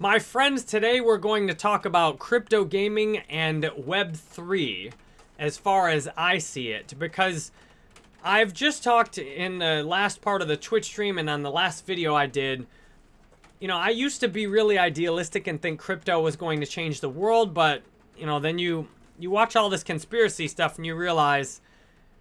My friends, today we're going to talk about crypto gaming and Web3 as far as I see it, because I've just talked in the last part of the Twitch stream and on the last video I did. You know, I used to be really idealistic and think crypto was going to change the world, but, you know, then you, you watch all this conspiracy stuff and you realize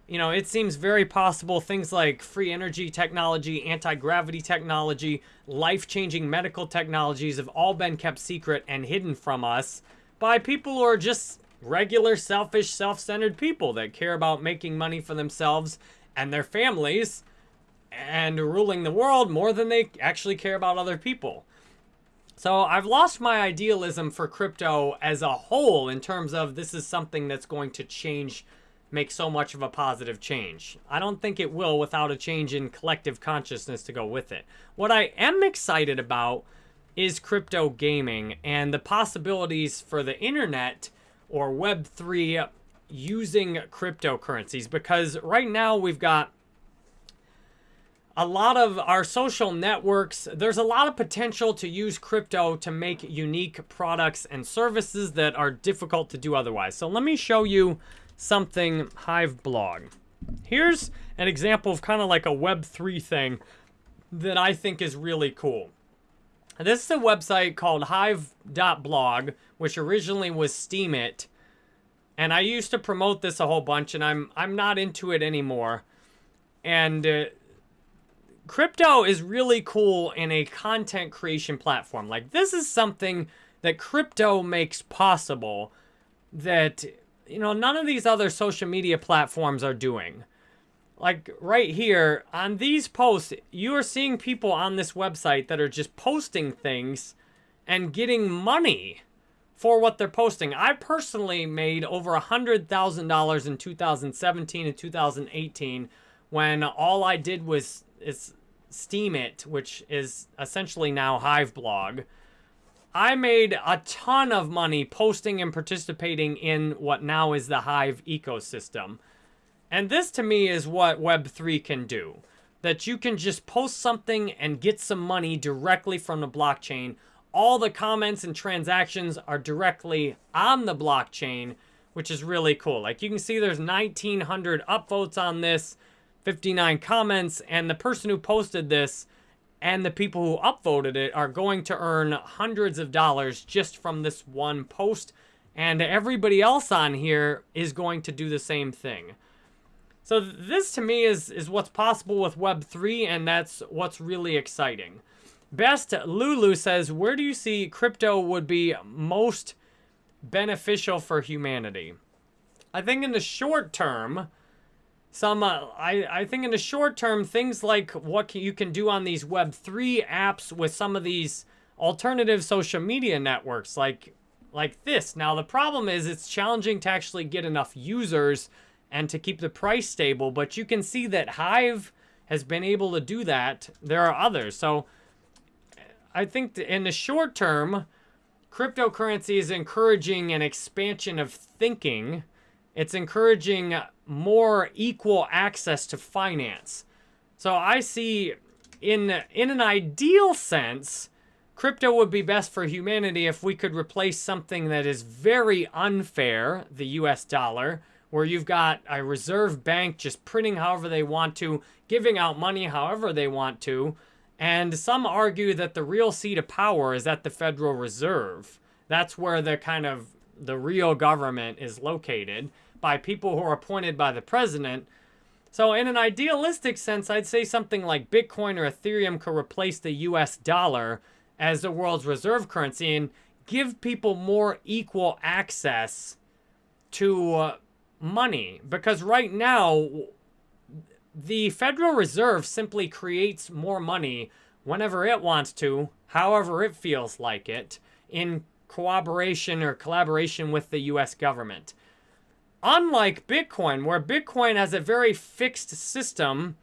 you know, it seems very possible things like free energy technology, anti-gravity technology, life-changing medical technologies have all been kept secret and hidden from us by people who are just regular, selfish, self-centered people that care about making money for themselves and their families and ruling the world more than they actually care about other people. So I've lost my idealism for crypto as a whole in terms of this is something that's going to change make so much of a positive change. I don't think it will without a change in collective consciousness to go with it. What I am excited about is crypto gaming and the possibilities for the internet or Web3 using cryptocurrencies because right now we've got a lot of our social networks, there's a lot of potential to use crypto to make unique products and services that are difficult to do otherwise. So let me show you something Hive blog. Here's an example of kind of like a Web3 thing that I think is really cool. This is a website called hive.blog, which originally was Steemit. And I used to promote this a whole bunch, and I'm I'm not into it anymore. And uh, crypto is really cool in a content creation platform. Like, this is something that crypto makes possible that you know, none of these other social media platforms are doing. Like right here, on these posts, you are seeing people on this website that are just posting things and getting money for what they're posting. I personally made over a $100,000 in 2017 and 2018 when all I did was is Steemit, which is essentially now Hive blog. I made a ton of money posting and participating in what now is the Hive ecosystem. And this to me is what Web3 can do. That you can just post something and get some money directly from the blockchain. All the comments and transactions are directly on the blockchain, which is really cool. Like you can see there's 1,900 upvotes on this, 59 comments, and the person who posted this and the people who upvoted it are going to earn hundreds of dollars just from this one post. And everybody else on here is going to do the same thing. So this to me is, is what's possible with Web3 and that's what's really exciting. Best Lulu says, where do you see crypto would be most beneficial for humanity? I think in the short term, some, uh, I, I think in the short term, things like what can, you can do on these Web3 apps with some of these alternative social media networks like, like this. Now, the problem is it's challenging to actually get enough users and to keep the price stable, but you can see that Hive has been able to do that. There are others. So I think in the short term, cryptocurrency is encouraging an expansion of thinking it's encouraging more equal access to finance. So I see in, in an ideal sense, crypto would be best for humanity if we could replace something that is very unfair, the US dollar, where you've got a reserve bank just printing however they want to, giving out money however they want to, and some argue that the real seat of power is at the Federal Reserve. That's where the kind of the real government is located by people who are appointed by the president. So in an idealistic sense, I'd say something like Bitcoin or Ethereum could replace the US dollar as the world's reserve currency and give people more equal access to uh, money. Because right now, the Federal Reserve simply creates more money whenever it wants to, however it feels like it, in cooperation or collaboration with the US government. Unlike Bitcoin, where Bitcoin has a very fixed system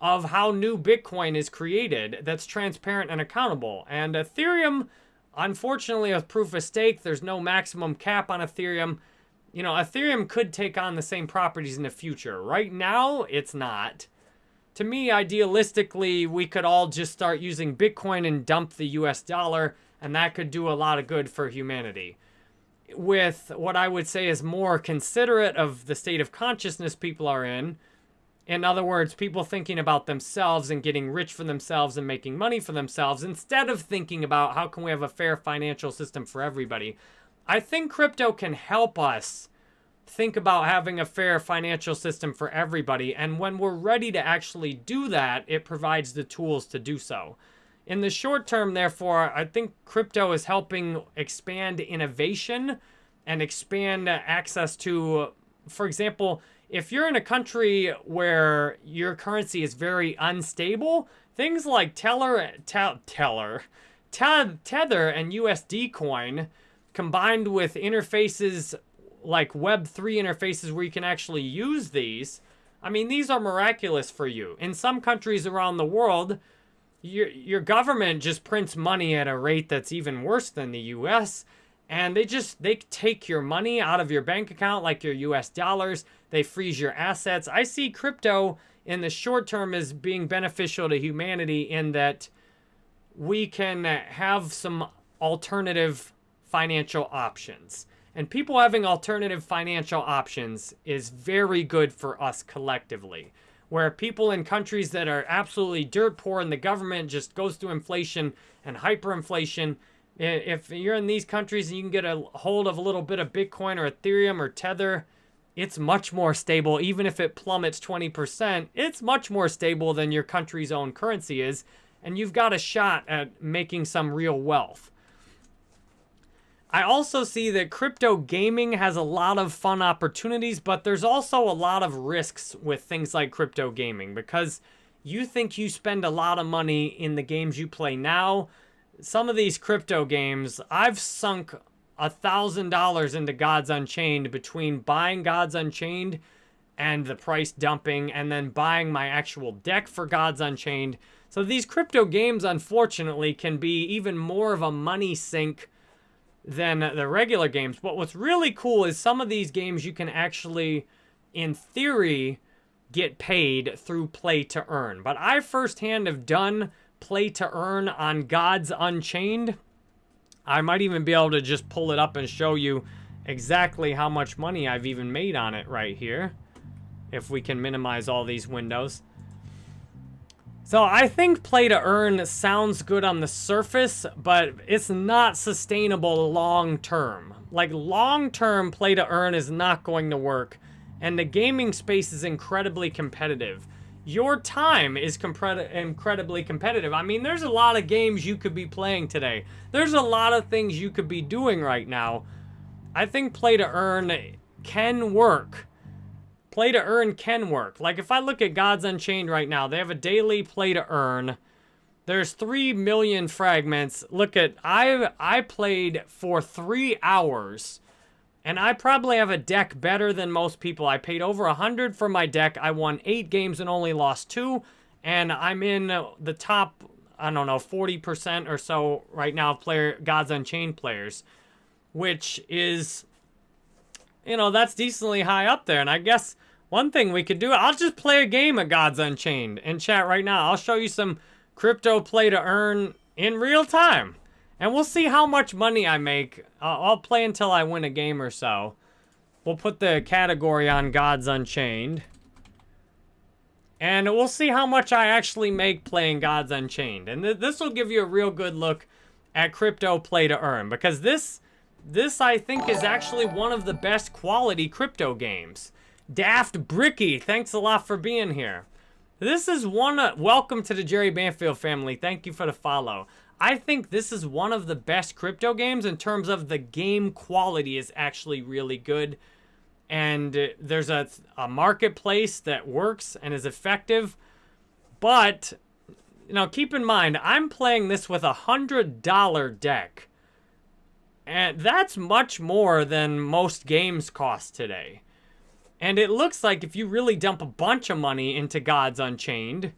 of how new Bitcoin is created that's transparent and accountable. And Ethereum, unfortunately, with proof of stake, there's no maximum cap on Ethereum. You know, Ethereum could take on the same properties in the future. Right now, it's not. to me, idealistically, we could all just start using Bitcoin and dump the US dollar, and that could do a lot of good for humanity. With what I would say is more considerate of the state of consciousness people are in, in other words, people thinking about themselves and getting rich for themselves and making money for themselves instead of thinking about how can we have a fair financial system for everybody. I think crypto can help us think about having a fair financial system for everybody. And when we're ready to actually do that, it provides the tools to do so. In the short term, therefore, I think crypto is helping expand innovation and expand access to, for example, if you're in a country where your currency is very unstable, things like Teller, te Teller, te Tether and USD coin combined with interfaces like Web3 interfaces where you can actually use these, I mean, these are miraculous for you. In some countries around the world, your, your government just prints money at a rate that's even worse than the US. And they just, they take your money out of your bank account like your US dollars. They freeze your assets. I see crypto in the short term as being beneficial to humanity in that we can have some alternative financial options. And people having alternative financial options is very good for us collectively. Where people in countries that are absolutely dirt poor and the government just goes through inflation and hyperinflation, if you're in these countries and you can get a hold of a little bit of Bitcoin or Ethereum or Tether, it's much more stable. Even if it plummets 20%, it's much more stable than your country's own currency is. And you've got a shot at making some real wealth. I also see that crypto gaming has a lot of fun opportunities, but there's also a lot of risks with things like crypto gaming because you think you spend a lot of money in the games you play now. Some of these crypto games, I've sunk a thousand dollars into Gods Unchained between buying Gods Unchained and the price dumping and then buying my actual deck for Gods Unchained. So these crypto games, unfortunately, can be even more of a money sink than the regular games. But what's really cool is some of these games you can actually, in theory, get paid through play to earn. But I firsthand have done play to earn on Gods Unchained. I might even be able to just pull it up and show you exactly how much money I've even made on it right here. If we can minimize all these windows. So I think play to earn sounds good on the surface, but it's not sustainable long term. Like long term play to earn is not going to work. And the gaming space is incredibly competitive. Your time is incredibly competitive. I mean, there's a lot of games you could be playing today. There's a lot of things you could be doing right now. I think play to earn can work play to earn can work. Like if I look at Gods Unchained right now, they have a daily play to earn. There's 3 million fragments. Look at, I, I played for three hours and I probably have a deck better than most people. I paid over 100 for my deck. I won eight games and only lost two. And I'm in the top, I don't know, 40% or so right now of player Gods Unchained players. Which is, you know, that's decently high up there. And I guess one thing we could do, I'll just play a game of Gods Unchained in chat right now. I'll show you some crypto play to earn in real time. And we'll see how much money I make. I'll play until I win a game or so. We'll put the category on Gods Unchained. And we'll see how much I actually make playing Gods Unchained. And th this will give you a real good look at crypto play to earn. Because this, this I think is actually one of the best quality crypto games. Daft Bricky, thanks a lot for being here. This is one, uh, welcome to the Jerry Banfield family. Thank you for the follow. I think this is one of the best crypto games in terms of the game quality is actually really good. And uh, there's a, a marketplace that works and is effective. But, you know, keep in mind, I'm playing this with a $100 deck. And that's much more than most games cost today. And it looks like if you really dump a bunch of money into Gods Unchained,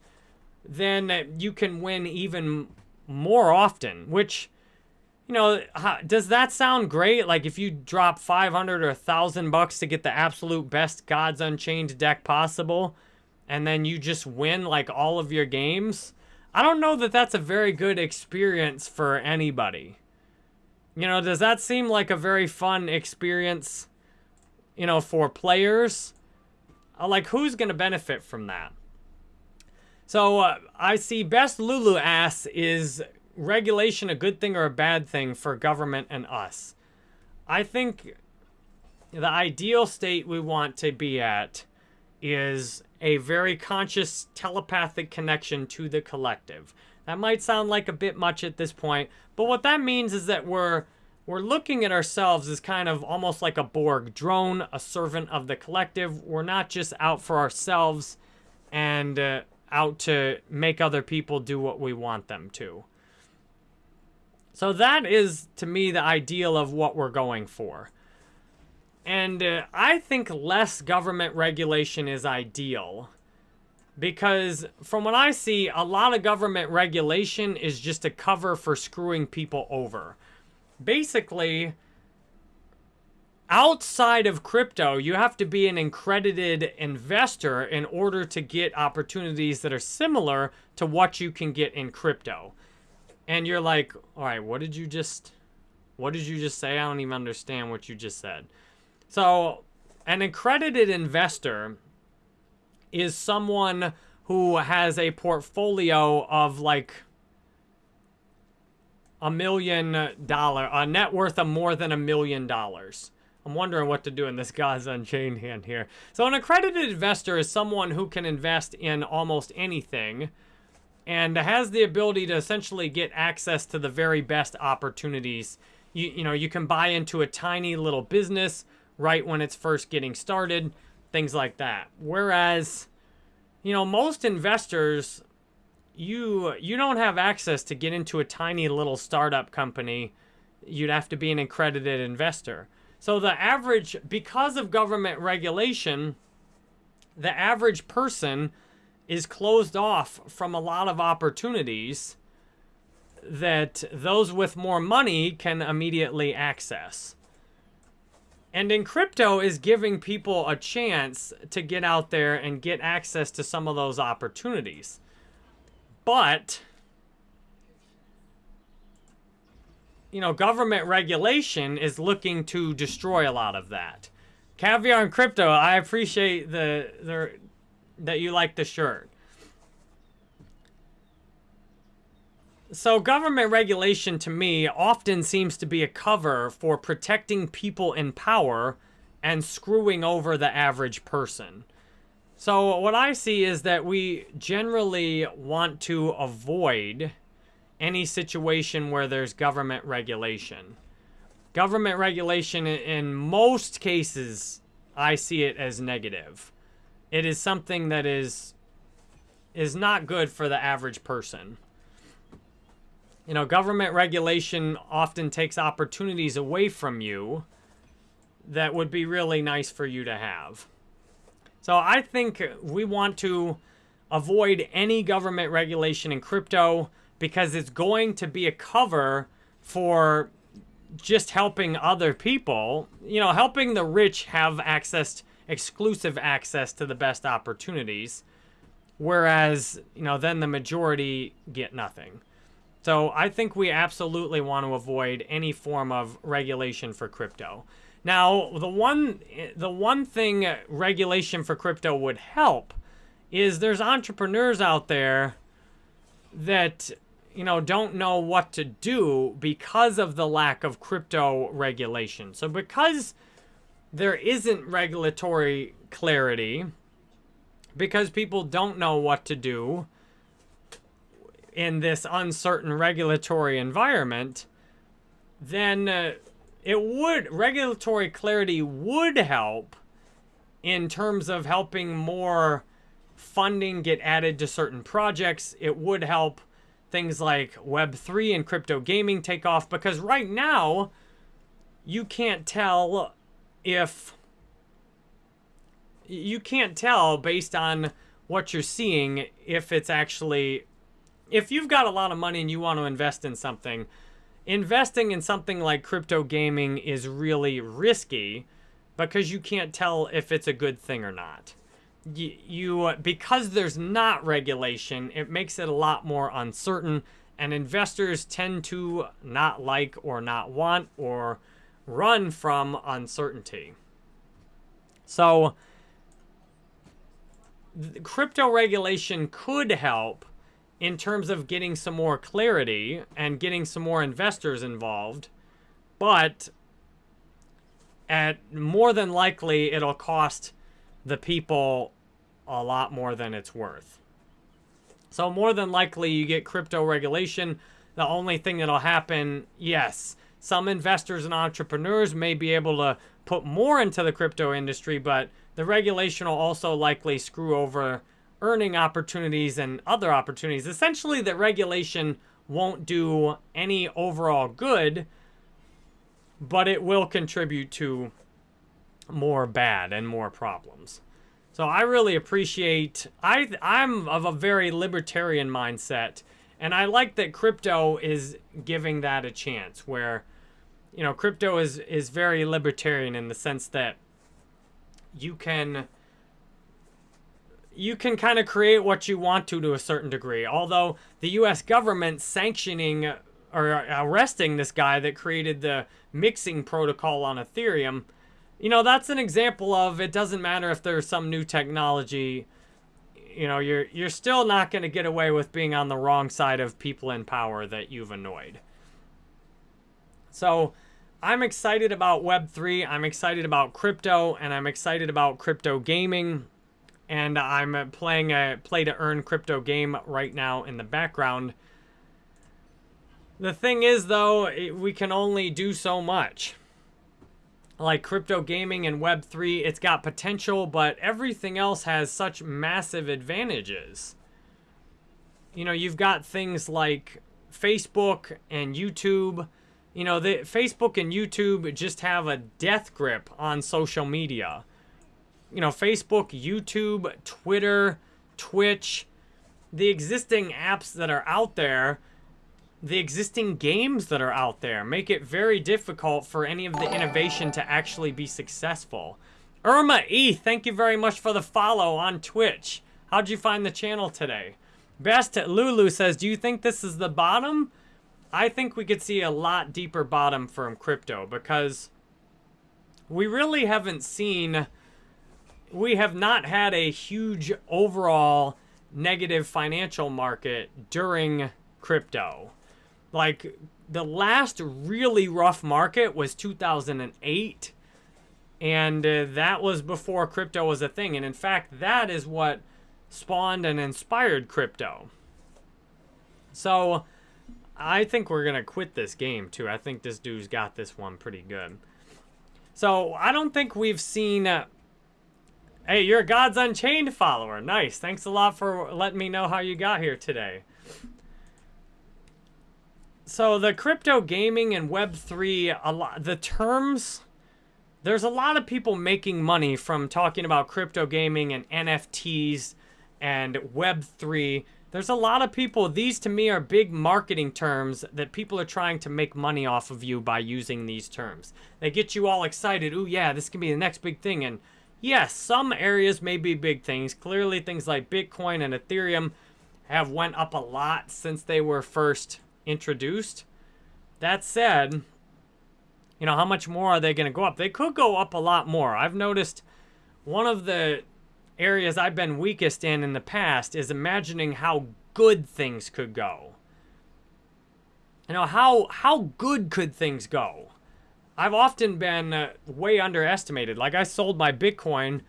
then you can win even more often, which, you know, does that sound great? Like if you drop 500 or 1,000 bucks to get the absolute best Gods Unchained deck possible, and then you just win like all of your games, I don't know that that's a very good experience for anybody. You know, does that seem like a very fun experience, you know, for players? Uh, like, who's going to benefit from that? So, uh, I see Best Lulu asks, is regulation a good thing or a bad thing for government and us? I think the ideal state we want to be at is a very conscious telepathic connection to the collective. That might sound like a bit much at this point, but what that means is that we're we're looking at ourselves as kind of almost like a Borg drone, a servant of the collective. We're not just out for ourselves and uh, out to make other people do what we want them to. So that is, to me, the ideal of what we're going for. And uh, I think less government regulation is ideal. Because from what I see, a lot of government regulation is just a cover for screwing people over. Basically, outside of crypto, you have to be an accredited investor in order to get opportunities that are similar to what you can get in crypto. And you're like, all right, what did you just, what did you just say? I don't even understand what you just said. So, an accredited investor is someone who has a portfolio of like a million dollar, a net worth of more than a million dollars. I'm wondering what to do in this Gods Unchained hand here. So an accredited investor is someone who can invest in almost anything and has the ability to essentially get access to the very best opportunities. You, you know, you can buy into a tiny little business right when it's first getting started, things like that. Whereas, you know, most investors, you you don't have access to get into a tiny little startup company. You'd have to be an accredited investor. So the average, because of government regulation, the average person is closed off from a lot of opportunities that those with more money can immediately access. And in crypto is giving people a chance to get out there and get access to some of those opportunities. But, you know, government regulation is looking to destroy a lot of that. Caviar and crypto, I appreciate the, the that you like the shirt. So government regulation to me often seems to be a cover for protecting people in power and screwing over the average person. So what I see is that we generally want to avoid any situation where there's government regulation. Government regulation in most cases, I see it as negative. It is something that is is not good for the average person. You know, government regulation often takes opportunities away from you that would be really nice for you to have. So I think we want to avoid any government regulation in crypto because it's going to be a cover for just helping other people, you know, helping the rich have access, exclusive access to the best opportunities, whereas, you know, then the majority get nothing. So I think we absolutely want to avoid any form of regulation for crypto. Now, the one the one thing regulation for crypto would help is there's entrepreneurs out there that you know don't know what to do because of the lack of crypto regulation. So because there isn't regulatory clarity because people don't know what to do, in this uncertain regulatory environment, then uh, it would, regulatory clarity would help in terms of helping more funding get added to certain projects. It would help things like Web3 and crypto gaming take off because right now, you can't tell if you can't tell based on what you're seeing if it's actually if you've got a lot of money and you want to invest in something, investing in something like crypto gaming is really risky because you can't tell if it's a good thing or not. you, you because there's not regulation, it makes it a lot more uncertain and investors tend to not like or not want or run from uncertainty. So crypto regulation could help in terms of getting some more clarity and getting some more investors involved, but at more than likely it'll cost the people a lot more than it's worth. So more than likely you get crypto regulation. The only thing that'll happen, yes, some investors and entrepreneurs may be able to put more into the crypto industry, but the regulation will also likely screw over earning opportunities and other opportunities. Essentially, the regulation won't do any overall good, but it will contribute to more bad and more problems. So I really appreciate, I, I'm of a very libertarian mindset, and I like that crypto is giving that a chance where, you know, crypto is, is very libertarian in the sense that you can, you can kind of create what you want to to a certain degree. Although the U.S. government sanctioning or arresting this guy that created the mixing protocol on Ethereum, you know, that's an example of it doesn't matter if there's some new technology, you know, you're you're still not going to get away with being on the wrong side of people in power that you've annoyed. So, I'm excited about Web3, I'm excited about crypto, and I'm excited about crypto gaming. And I'm uh, playing a play to earn crypto game right now in the background. The thing is, though, we can only do so much like crypto gaming and Web3, it's got potential, but everything else has such massive advantages. You know, you've got things like Facebook and YouTube. You know, the Facebook and YouTube just have a death grip on social media. You know, Facebook, YouTube, Twitter, Twitch, the existing apps that are out there the existing games that are out there make it very difficult for any of the innovation to actually be successful. Irma E, thank you very much for the follow on Twitch. How'd you find the channel today? Best Lulu says, do you think this is the bottom? I think we could see a lot deeper bottom from crypto because we really haven't seen, we have not had a huge overall negative financial market during crypto. Like the last really rough market was 2008 and uh, that was before crypto was a thing and in fact that is what spawned and inspired crypto. So I think we're going to quit this game too. I think this dude's got this one pretty good. So I don't think we've seen uh, Hey, you're a Gods Unchained follower. Nice. Thanks a lot for letting me know how you got here today. So the crypto gaming and Web3, a lot, the terms, there's a lot of people making money from talking about crypto gaming and NFTs and Web3. There's a lot of people, these to me are big marketing terms that people are trying to make money off of you by using these terms. They get you all excited, ooh yeah, this can be the next big thing. And yes, some areas may be big things. Clearly things like Bitcoin and Ethereum have went up a lot since they were first introduced. That said, you know, how much more are they going to go up? They could go up a lot more. I've noticed one of the areas I've been weakest in in the past is imagining how good things could go. You know, how, how good could things go? I've often been uh, way underestimated. Like I sold my Bitcoin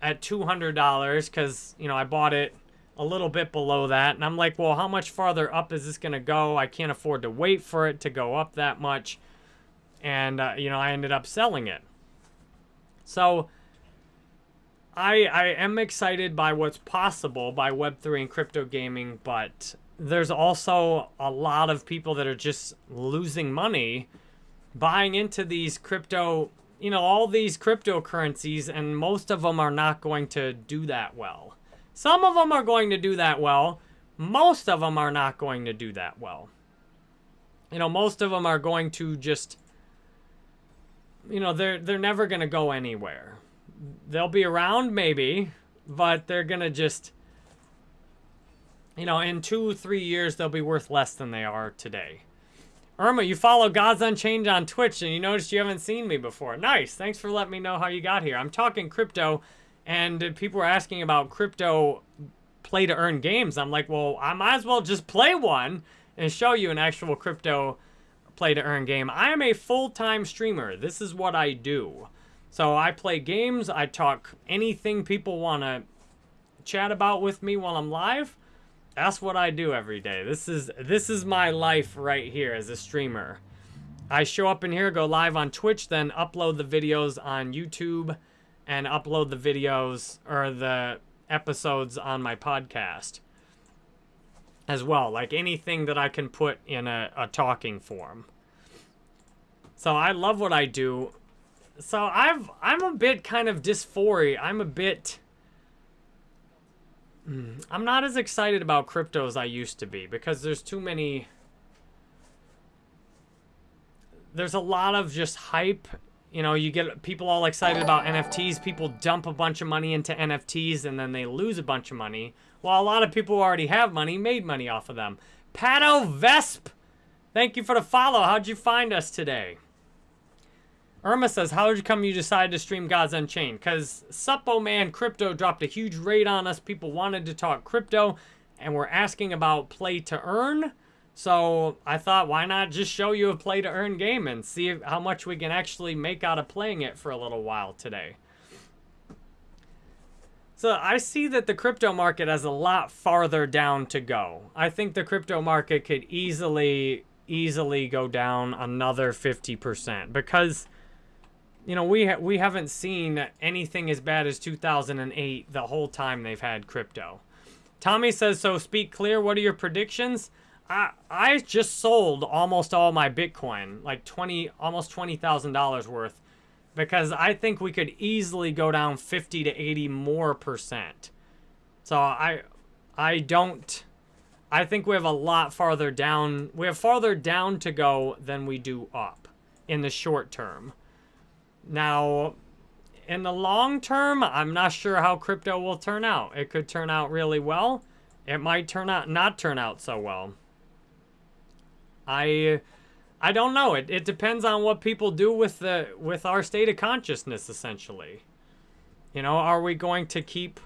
at $200 because, you know, I bought it a little bit below that. And I'm like, well, how much farther up is this going to go? I can't afford to wait for it to go up that much. And, uh, you know, I ended up selling it. So I, I am excited by what's possible by Web3 and crypto gaming, but there's also a lot of people that are just losing money buying into these crypto, you know, all these cryptocurrencies, and most of them are not going to do that well. Some of them are going to do that well. Most of them are not going to do that well. You know, most of them are going to just, you know, they're, they're never going to go anywhere. They'll be around, maybe, but they're going to just, you know, in two, three years, they'll be worth less than they are today. Irma, you follow Gods Unchained on Twitch, and you noticed you haven't seen me before. Nice. Thanks for letting me know how you got here. I'm talking crypto, and people were asking about crypto play to earn games. I'm like, well, I might as well just play one and show you an actual crypto play to earn game. I am a full-time streamer. This is what I do. So I play games. I talk anything people want to chat about with me while I'm live. That's what I do every day. This is this is my life right here as a streamer. I show up in here, go live on Twitch, then upload the videos on YouTube and upload the videos or the episodes on my podcast as well. Like anything that I can put in a, a talking form. So I love what I do. So I've I'm a bit kind of dysphoria. I'm a bit Mm, I'm not as excited about crypto as I used to be because there's too many. There's a lot of just hype. You know, you get people all excited about NFTs. People dump a bunch of money into NFTs and then they lose a bunch of money. While a lot of people who already have money made money off of them. Pato Vesp, thank you for the follow. How'd you find us today? Irma says, how did you come you decided to stream Gods Unchained? Because Suppo Man Crypto dropped a huge raid on us. People wanted to talk crypto, and we're asking about play to earn. So I thought, why not just show you a play to earn game and see how much we can actually make out of playing it for a little while today. So I see that the crypto market has a lot farther down to go. I think the crypto market could easily, easily go down another 50% because you know, we ha we haven't seen anything as bad as 2008 the whole time they've had crypto. Tommy says, so speak clear. What are your predictions? I I just sold almost all my Bitcoin, like 20, almost $20,000 worth, because I think we could easily go down 50 to 80 more percent. So I, I don't, I think we have a lot farther down. We have farther down to go than we do up in the short term. Now, in the long term, I'm not sure how crypto will turn out. It could turn out really well. It might turn out not turn out so well. I I don't know. It it depends on what people do with the with our state of consciousness essentially. You know, are we going to keep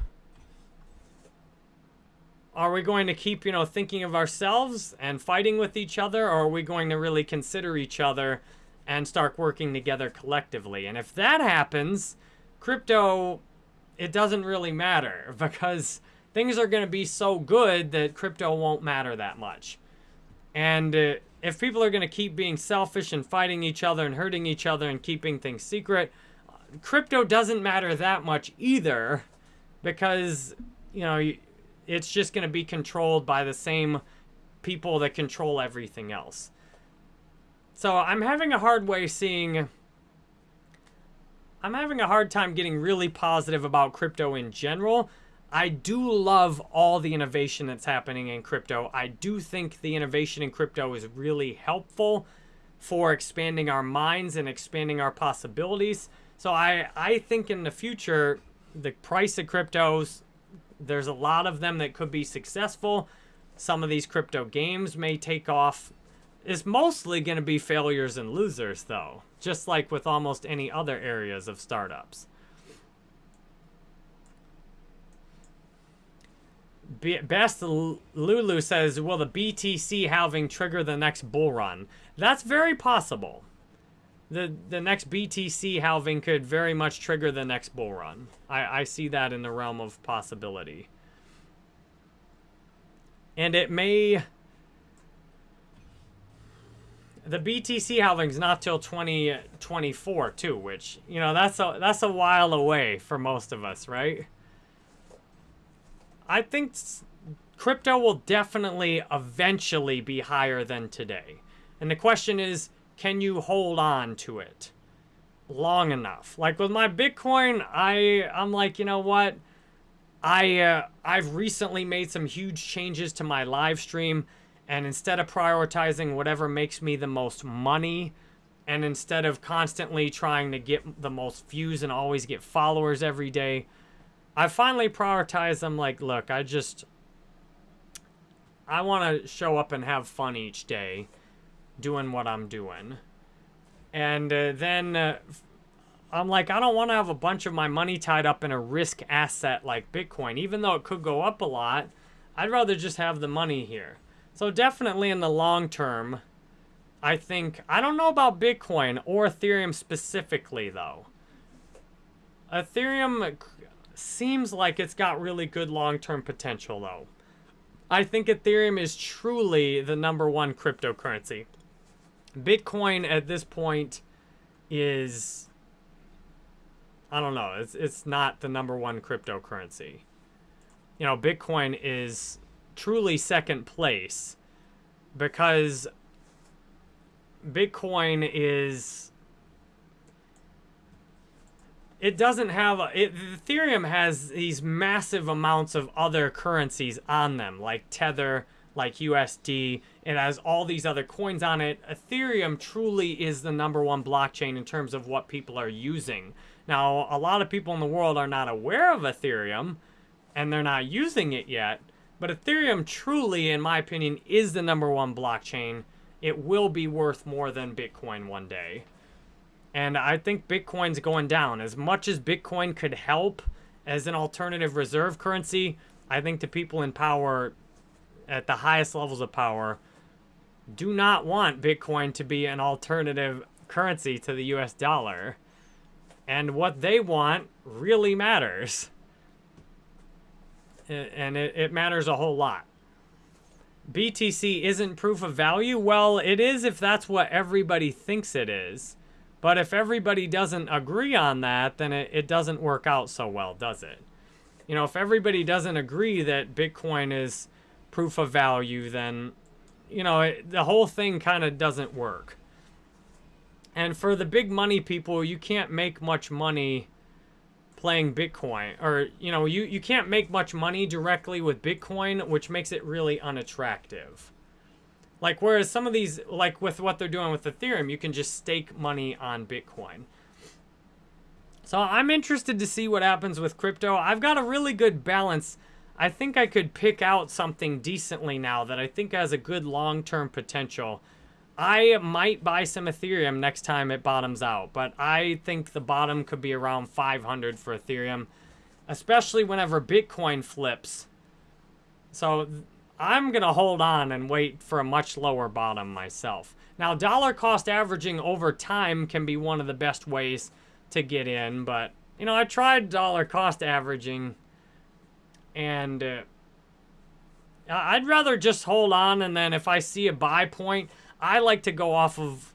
are we going to keep, you know, thinking of ourselves and fighting with each other or are we going to really consider each other and start working together collectively. And if that happens, crypto, it doesn't really matter because things are going to be so good that crypto won't matter that much. And uh, if people are going to keep being selfish and fighting each other and hurting each other and keeping things secret, crypto doesn't matter that much either because, you know, it's just going to be controlled by the same people that control everything else. So I'm having a hard way seeing... I'm having a hard time getting really positive about crypto in general. I do love all the innovation that's happening in crypto. I do think the innovation in crypto is really helpful for expanding our minds and expanding our possibilities. So I, I think in the future, the price of cryptos, there's a lot of them that could be successful. Some of these crypto games may take off is mostly going to be failures and losers, though, just like with almost any other areas of startups. Best Lulu says, will the BTC halving trigger the next bull run? That's very possible. The, the next BTC halving could very much trigger the next bull run. I, I see that in the realm of possibility. And it may the BTC halving's not till 2024 too, which you know that's a that's a while away for most of us, right? I think crypto will definitely eventually be higher than today. And the question is, can you hold on to it long enough? Like with my Bitcoin, I I'm like, you know what? I uh, I've recently made some huge changes to my live stream and instead of prioritizing whatever makes me the most money, and instead of constantly trying to get the most views and always get followers every day, I finally prioritized them like, look, I just I want to show up and have fun each day doing what I'm doing. And uh, then uh, I'm like, I don't want to have a bunch of my money tied up in a risk asset like Bitcoin. Even though it could go up a lot, I'd rather just have the money here. So definitely in the long term, I think, I don't know about Bitcoin or Ethereum specifically though. Ethereum seems like it's got really good long-term potential though. I think Ethereum is truly the number one cryptocurrency. Bitcoin at this point is, I don't know, it's, it's not the number one cryptocurrency. You know, Bitcoin is truly second place because Bitcoin is it doesn't have it, Ethereum has these massive amounts of other currencies on them, like Tether, like USD. It has all these other coins on it. Ethereum truly is the number one blockchain in terms of what people are using. Now, a lot of people in the world are not aware of Ethereum, and they're not using it yet. But Ethereum truly, in my opinion, is the number one blockchain. It will be worth more than Bitcoin one day. And I think Bitcoin's going down. As much as Bitcoin could help as an alternative reserve currency, I think the people in power, at the highest levels of power, do not want Bitcoin to be an alternative currency to the US dollar. And what they want really matters. And it, it matters a whole lot. BTC isn't proof of value? Well, it is if that's what everybody thinks it is. But if everybody doesn't agree on that, then it, it doesn't work out so well, does it? You know, if everybody doesn't agree that Bitcoin is proof of value, then, you know, it, the whole thing kind of doesn't work. And for the big money people, you can't make much money playing Bitcoin. Or, you know, you, you can't make much money directly with Bitcoin, which makes it really unattractive. Like, whereas some of these, like with what they're doing with Ethereum, you can just stake money on Bitcoin. So I'm interested to see what happens with crypto. I've got a really good balance. I think I could pick out something decently now that I think has a good long-term potential. I might buy some Ethereum next time it bottoms out, but I think the bottom could be around 500 for Ethereum, especially whenever Bitcoin flips. So I'm going to hold on and wait for a much lower bottom myself. Now, dollar cost averaging over time can be one of the best ways to get in, but, you know, I tried dollar cost averaging, and uh, I'd rather just hold on, and then if I see a buy point, I like to go off of,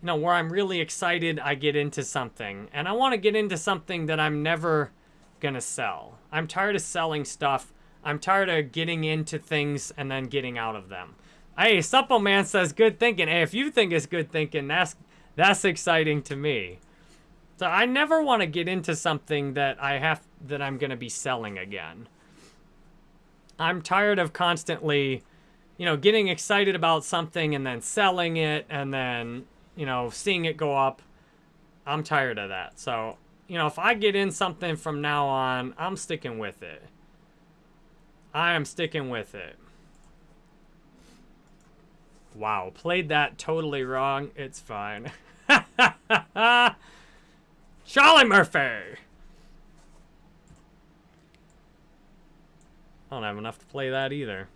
you know, where I'm really excited, I get into something. And I want to get into something that I'm never going to sell. I'm tired of selling stuff I'm tired of getting into things and then getting out of them. Hey, Supple Man says good thinking. Hey, if you think it's good thinking, that's that's exciting to me. So I never want to get into something that I have that I'm going to be selling again. I'm tired of constantly, you know, getting excited about something and then selling it and then, you know, seeing it go up. I'm tired of that. So, you know, if I get in something from now on, I'm sticking with it. I am sticking with it. Wow, played that totally wrong. It's fine. Charlie Murphy! I don't have enough to play that either.